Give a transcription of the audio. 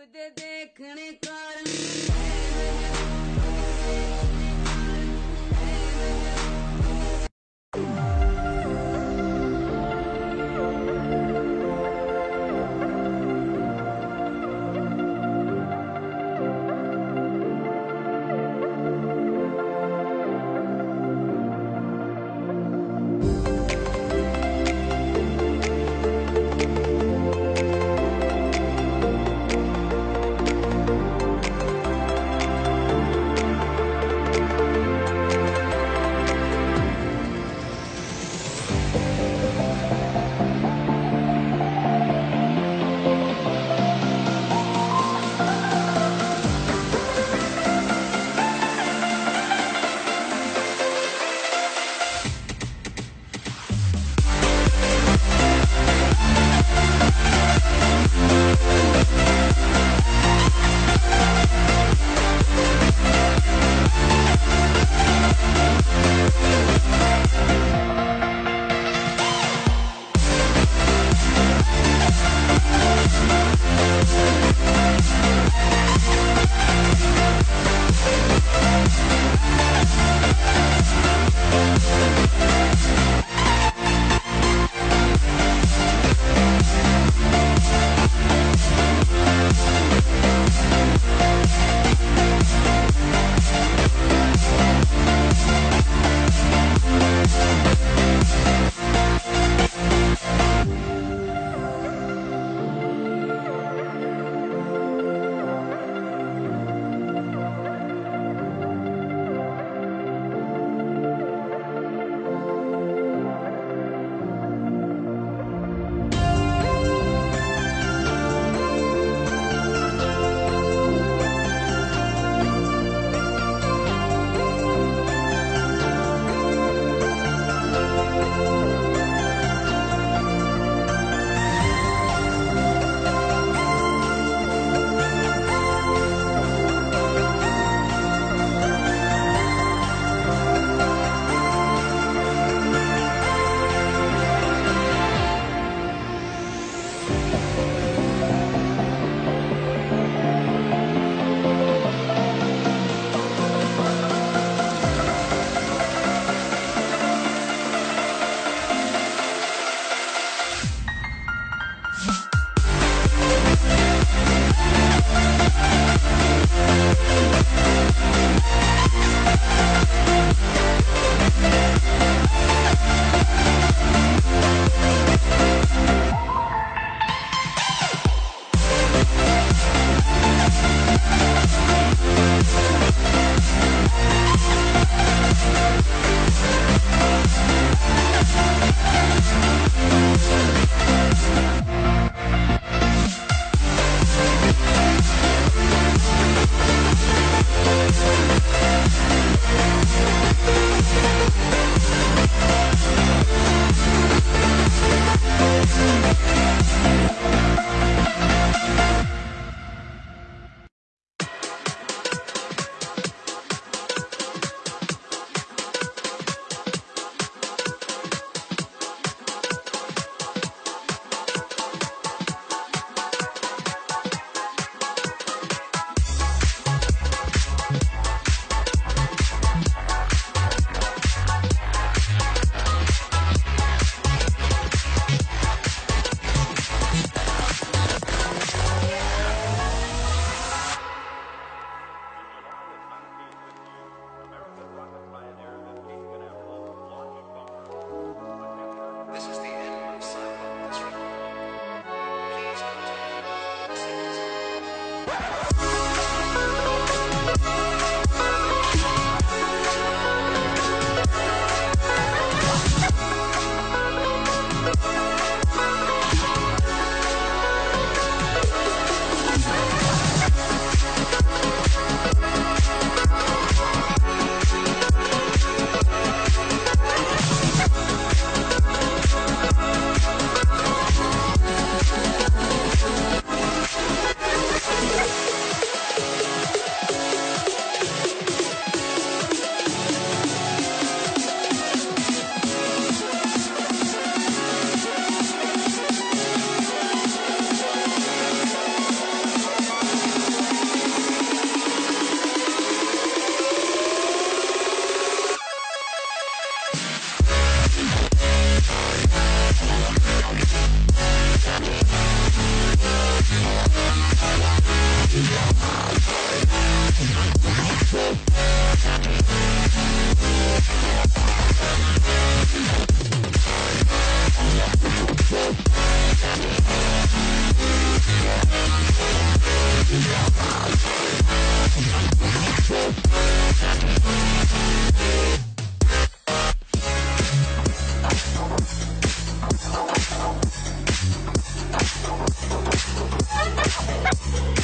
खुद देखने कारण We'll be right back. Yeah.